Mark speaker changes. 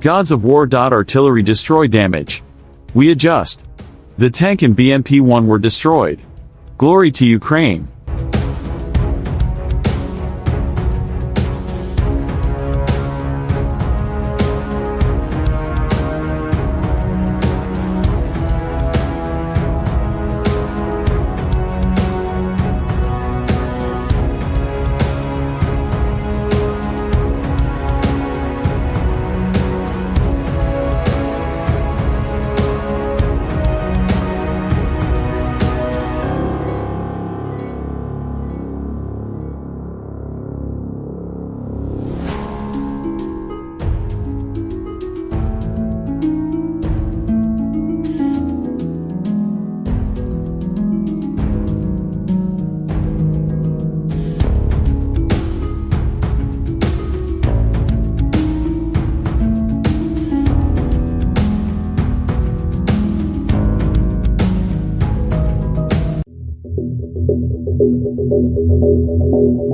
Speaker 1: Gods of War. Artillery destroy damage. We adjust. The tank and BMP-1 were destroyed. Glory to Ukraine. Thank you.